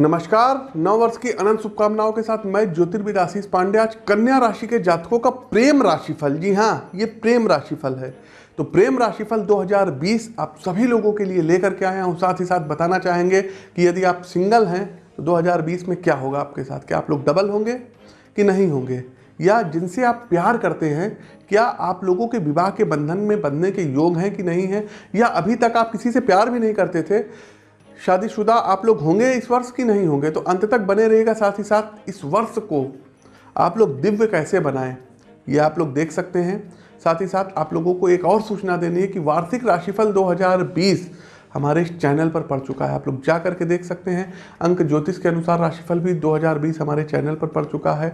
नमस्कार, नव वर्ष की अनंत शुभकामनाओं के साथ मैं ज्योतिर्विद आशीष पांडे, आज कन्या राशि के जातकों का प्रेम राशिफल। जी हाँ ये प्रेम राशिफल है। तो प्रेम राशिफल 2020 आप सभी लोगों के लिए लेकर के आए हूँ साथ ही साथ बताना चाहेंगे कि यदि आप सिंगल हैं तो 2020 में क्या होगा आपके साथ? क्या आप लोग डबल होंगे कि नहीं होंगे? या जिनसे आप प्यार करते हैं, क्या आप लोगों के विवाह के बंधन में बंधने के योग हैं कि नहीं है? या अभी तक आप किसी से प्यार भी नहीं करते थे शादीशुदा आप लोग होंगे इस वर्ष की नहीं होंगे? तो अंत तक बने रहेगा साथ ही साथ इस वर्ष को आप लोग दिव्य कैसे बनाएँ, ये आप लोग देख सकते हैं। साथ ही साथ आप लोगों को एक और सूचना देनी है कि वार्षिक राशिफल 2020 हमारे इस चैनल पर पड़ चुका है। आप लोग जा करके देख सकते हैं। अंक ज्योतिष के अनुसार राशिफल भी 2020 हमारे चैनल पर पड़ चुका है।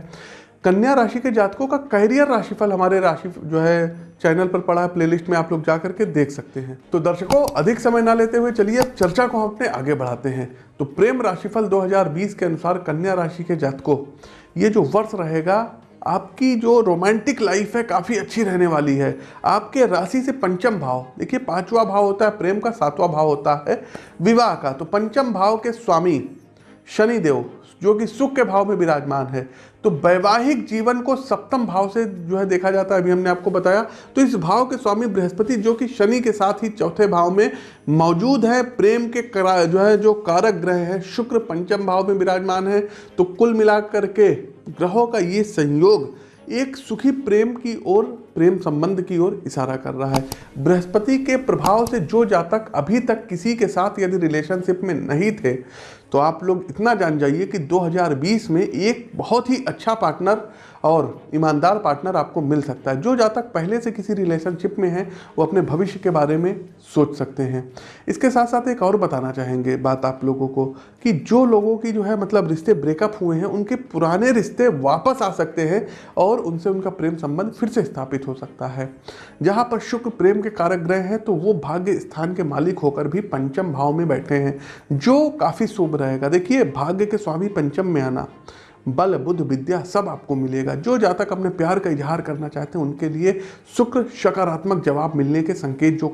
कन्या राशि के जातकों का कैरियर राशिफल हमारे राशि जो है चैनल पर पड़ा है प्लेलिस्ट में आप लोग जा करके देख सकते हैं। तो दर्शकों, अधिक समय ना लेते हुए चलिए, अब चर्चा को हम अपने आगे बढ़ाते हैं। तो प्रेम राशिफल 2020 के अनुसार कन्या राशि के जातकों, ये जो वर्ष रहेगा, आपकी जो रोमांटिक लाइफ है, काफ़ी अच्छी रहने वाली है। आपके राशि से पंचम भाव, देखिए पांचवा भाव होता है, प्रेम का सातवां भाव होता है, विवाह का। तो पंचम भाव के स्वामी शनिदेव, जो कि सुख के भाव में विराजमान है। तो वैवाहिक जीवन को सप्तम भाव से जो है देखा जाता है, अभी हमने आपको बताया। तो इस भाव के स्वामी बृहस्पति, जो कि शनि के साथ ही चौथे भाव में मौजूद है, प्रेम के करा, जो है, जो कारक ग्रह है, शुक्र पंचम भाव में विराजमान है तो कुल मिलाकर के ग्रहों का ये संयोग, एक सुखी प्रेम की ओर प्रेम संबंध की ओर इशारा कर रहा है। बृहस्पति के प्रभाव से जो जातक अभी तक किसी के साथ यदि रिलेशनशिप में नहीं थे तो आप लोग इतना जान जाइए कि 2020 में एक बहुत ही अच्छा पार्टनर और ईमानदार पार्टनर आपको मिल सकता है। जो जातक पहले से किसी रिलेशनशिप में है, वो अपने भविष्य के बारे में सोच सकते हैं। इसके साथ साथ एक और बताना चाहेंगे बात आप लोगों को कि जो लोगों की जो है मतलब रिश्ते ब्रेकअप हुए हैं, उनके पुराने रिश्ते वापस आ सकते हैं और उनसे उनका प्रेम संबंध फिर से स्थापित हो सकता है। जहाँ पर शुक्र प्रेम के कारक ग्रह हैं तो वो भाग्य स्थान के मालिक होकर भी पंचम भाव में बैठे हैं जो काफ़ी शुभ रहेगा। देखिए भाग्य के स्वामी पंचम में आना बल बुद्ध विद्या सब आपको मिलेगा। जो जातक अपने प्यार का इजहार करना चाहते हैं उनके लिए शुक्र सकारात्मक जवाब मिलने के संकेत जो आ,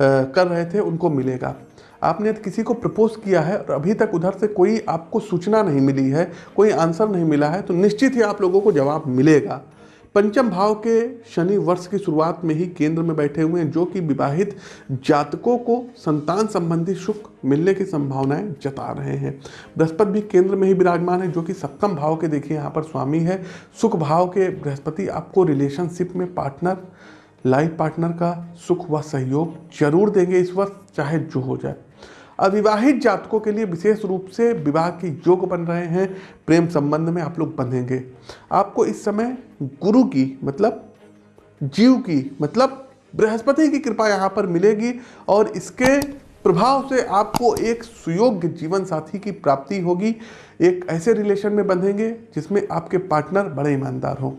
कर रहे थे उनको मिलेगा। आपने किसी को प्रपोज किया है और अभी तक उधर से कोई आपको सूचना नहीं मिली है कोई आंसर नहीं मिला है तो निश्चित ही आप लोगों को जवाब मिलेगा। पंचम भाव के शनि वर्ष की शुरुआत में ही केंद्र में बैठे हुए हैं, जो कि विवाहित जातकों को संतान संबंधी सुख मिलने की संभावनाएँ जता रहे हैं। बृहस्पति भी केंद्र में ही विराजमान है, जो कि सप्तम भाव के, देखिए, यहाँ पर स्वामी है। सुख भाव के बृहस्पति, आपको रिलेशनशिप में पार्टनर लाइफ पार्टनर का सुख व सहयोग ज़रूर देंगे इस वर्ष, चाहे जो हो जाए। अविवाहित जातकों के लिए विशेष रूप से विवाह के योग बन रहे हैं, प्रेम संबंध में आप लोग बंधेंगे। आपको इस समय गुरु की मतलब जीव की मतलब बृहस्पति की कृपा यहाँ पर मिलेगी और इसके प्रभाव से आपको एक सुयोग्य जीवन साथी की प्राप्ति होगी। एक ऐसे रिलेशन में बंधेंगे जिसमें आपके पार्टनर बड़े ईमानदार हों।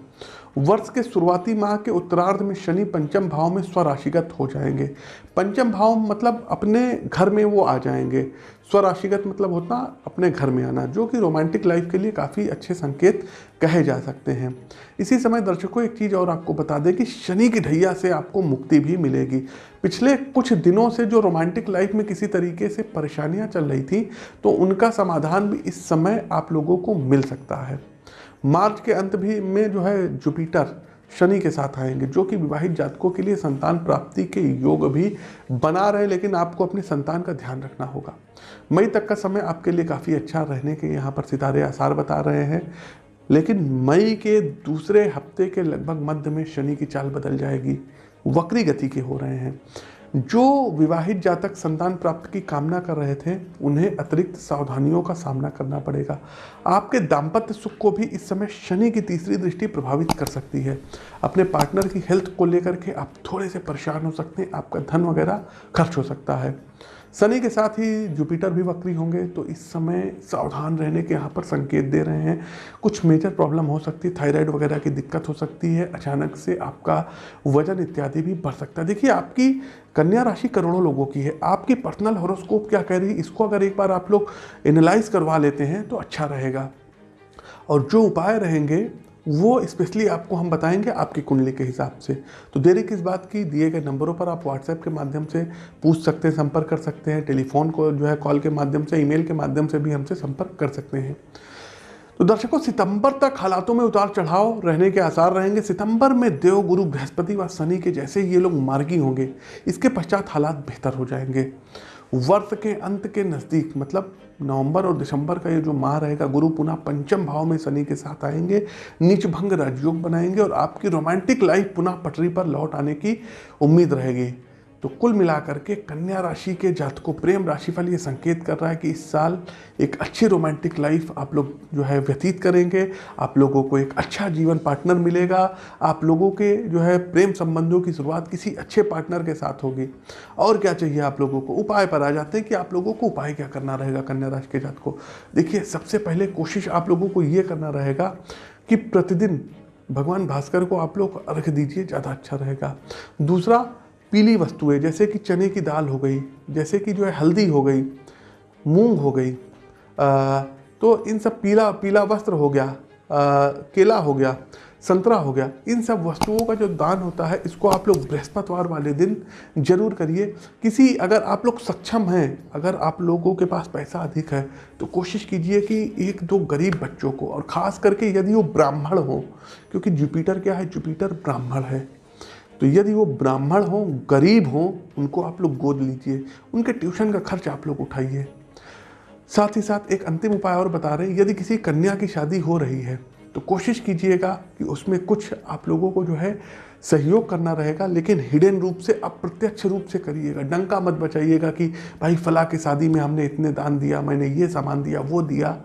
वर्ष के शुरुआती माह के उत्तरार्ध में शनि पंचम भाव में स्वराशिगत हो जाएँगे। पंचम भाव मतलब अपने घर में वो आ जाएँगे। स्वराशिगत मतलब होता अपने घर में आना, जो कि रोमांटिक लाइफ के लिए काफ़ी अच्छे संकेत कहे जा सकते हैं। इसी समय दर्शकों, एक चीज़ और आपको बता दें कि शनि की ढैया से आपको मुक्ति भी मिलेगी। पिछले कुछ दिनों से जो रोमांटिक लाइफ में किसी तरीके से परेशानियाँ चल रही थी तो उनका समाधान भी इस समय आप लोगों को मिल सकता है। मार्च के अंत भी में जो है जुपिटर शनि के साथ आएँगे, जो कि विवाहित जातकों के लिए संतान प्राप्ति के योग भी बना रहे लेकिन आपको अपनी संतान का ध्यान रखना होगा। मई तक का समय आपके लिए काफ़ी अच्छा रहने के यहाँ पर सितारे आसार बता रहे हैं, लेकिन मई के दूसरे हफ़्ते के लगभग मध्य में शनि की चाल बदल जाएगी, वक्री गति के हो रहे हैं। जो विवाहित जातक संतान प्राप्त की कामना कर रहे थे, उन्हें अतिरिक्त सावधानियों का सामना करना पड़ेगा। आपके दाम्पत्य सुख को भी इस समय शनि की तीसरी दृष्टि प्रभावित कर सकती है। अपने पार्टनर की हेल्थ को लेकर के आप थोड़े से परेशान हो सकते हैं, आपका धन वगैरह खर्च हो सकता है। शनि के साथ ही जुपिटर भी वक्री होंगे तो इस समय सावधान रहने के यहाँ पर संकेत दे रहे हैं। कुछ मेजर प्रॉब्लम हो सकती है थायराइड वगैरह की दिक्कत हो सकती है, अचानक से आपका वज़न इत्यादि भी बढ़ सकता है। देखिए, आपकी कन्या राशि करोड़ों लोगों की है, आपकी पर्सनल हॉरोस्कोप क्या कह रही है? इसको अगर एक बार आप लोग एनालाइज करवा लेते हैं तो अच्छा रहेगा। और जो उपाय रहेंगे वो स्पेशली आपको हम बताएँगे आपकी कुंडली के हिसाब से। तो देरी किस बात की? दिए गए नंबरों पर आप व्हाट्सएप के माध्यम से पूछ सकते हैं, संपर्क कर सकते हैं, टेलीफोन को जो है कॉल के माध्यम से, ईमेल के माध्यम से भी हमसे संपर्क कर सकते हैं। तो दर्शकों, सितंबर तक हालातों में उतार चढ़ाव रहने के आसार रहेंगे। सितंबर में देव गुरु बृहस्पति व शनि के जैसे ये लोग मार्गी होंगे, इसके पश्चात हालात बेहतर हो जाएँगे। वर्ष के अंत के नज़दीक मतलब नवंबर और दिसंबर का ये जो माह रहेगा, गुरु पुनः पंचम भाव में शनि के साथ आएँगे नीच भंग राजयोग बनाएँगे और आपकी रोमांटिक लाइफ पुनः पटरी पर लौट आने की उम्मीद रहेगी। तो कुल मिलाकर के कन्या राशि के जातकों, प्रेम राशिफल ये संकेत कर रहा है कि इस साल एक अच्छी रोमांटिक लाइफ आप लोग जो है व्यतीत करेंगे। आप लोगों को एक अच्छा जीवन पार्टनर मिलेगा। आप लोगों के जो है प्रेम संबंधों की शुरुआत किसी अच्छे पार्टनर के साथ होगी। और क्या चाहिए आप लोगों को? उपाय पर आ जाते हैं कि आप लोगों को उपाय क्या करना रहेगा कन्या राशि के जात को देखिए, सबसे पहले कोशिश आप लोगों को ये करना रहेगा कि प्रतिदिन भगवान भास्कर को आप लोग रख दीजिए, ज़्यादा अच्छा रहेगा। दूसरा पीली वस्तुएँ जैसे कि चने की दाल हो गई जैसे कि जो है हल्दी हो गई मूंग हो गई आ, तो इन सब पीला पीला वस्त्र हो गया आ, केला हो गया संतरा हो गया इन सब वस्तुओं का जो दान होता है इसको आप लोग बृहस्पतिवार वाले दिन ज़रूर करिए। किसी अगर आप लोग सक्षम हैं अगर आप लोगों के पास पैसा अधिक है तो कोशिश कीजिए कि एक दो गरीब बच्चों को और ख़ास करके यदि वो ब्राह्मण हो क्योंकि जुपिटर क्या है? जुपिटर ब्राह्मण है। तो यदि वो ब्राह्मण हो, गरीब हो, उनको आप लोग गोद लीजिए, उनके ट्यूशन का खर्च आप लोग उठाइए। साथ ही साथ एक अंतिम उपाय और बता रहे हैं, यदि किसी कन्या की शादी हो रही है तो कोशिश कीजिएगा कि उसमें कुछ आप लोगों को जो है सहयोग करना रहेगा, लेकिन हिडन रूप से, अप्रत्यक्ष रूप से करिएगा। डंका मत बचाइएगा कि, भाई फला की शादी में हमने इतने दान दिया, मैंने ये सामान दिया, वो दिया।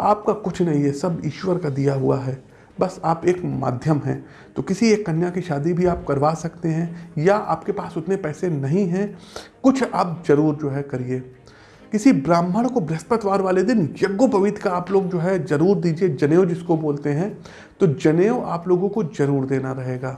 आपका कुछ नहीं है, सब ईश्वर का दिया हुआ है। बस आप एक माध्यम हैं। तो किसी एक कन्या की शादी भी आप करवा सकते हैं, या आपके पास उतने पैसे नहीं हैं, कुछ आप ज़रूर जो है करिए। किसी ब्राह्मण को बृहस्पतिवार वाले दिन यज्ञोपवीत का आप लोग जो है ज़रूर दीजिए, जनेऊ जिसको बोलते हैं। तो जनेऊ आप लोगों को ज़रूर देना रहेगा।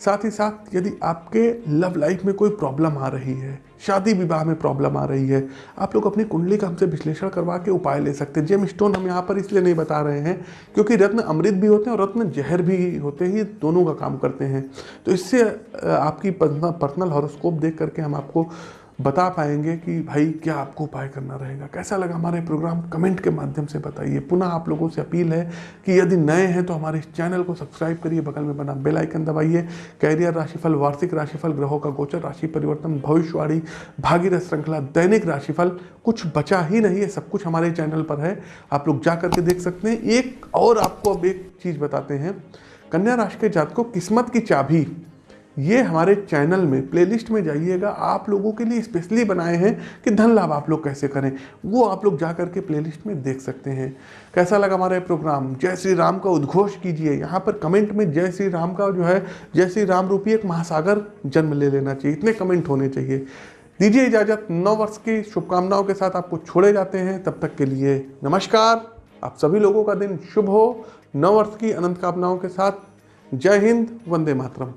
साथ ही साथ यदि आपके लव लाइफ में कोई प्रॉब्लम आ रही है, शादी विवाह में प्रॉब्लम आ रही है, आप लोग अपनी कुंडली का हमसे विश्लेषण करवा के उपाय ले सकते हैं। जेम स्टोन हम यहाँ पर इसलिए नहीं बता रहे हैं क्योंकि रत्न अमृत भी होते हैं और रत्न जहर भी होते हैं, ये दोनों का काम करते हैं। तो इससे आपकी पर्सनल हॉरोस्कोप देख करके हम आपको बता पाएँगे कि भाई क्या आपको उपाय करना रहेगा? कैसा लगा हमारे प्रोग्राम कमेंट के माध्यम से बताइए। पुनः आप लोगों से अपील है कि यदि नए हैं तो हमारे इस चैनल को सब्सक्राइब करिए, बगल में बना बेल आइकन दबाइए। कैरियर राशिफल, वार्षिक राशिफल, ग्रहों का गोचर, राशि परिवर्तन, भविष्यवाणी, भागीरथ श्रृंखला, दैनिक राशिफल, कुछ बचा ही नहीं है, सब कुछ हमारे चैनल पर है। आप लोग जा करके देख सकते हैं। एक और आपको अब एक चीज़ बताते हैं। कन्या राशि के जात को किस्मत की चाबी। ये हमारे चैनल में प्लेलिस्ट में जाइएगा। आप लोगों के लिए स्पेशली बनाए हैं कि धन लाभ आप लोग कैसे करें, वो आप लोग जा करके प्लेलिस्ट में देख सकते हैं। कैसा लगा हमारा प्रोग्राम जय श्री राम का उद्घोष कीजिए। यहाँ पर कमेंट में जय श्री राम का जो है, जय श्री राम रूपी एक महासागर जन्म ले लेना चाहिए। इतने कमेंट होने चाहिए। दीजिए इजाज़त। नौ वर्ष की शुभकामनाओं के साथ आपको छोड़े जाते हैं। तब तक के लिए नमस्कार। आप सभी लोगों का दिन शुभ हो। नौ वर्ष की अनंत कामनाओं के साथ जय हिंद वंदे मातरम।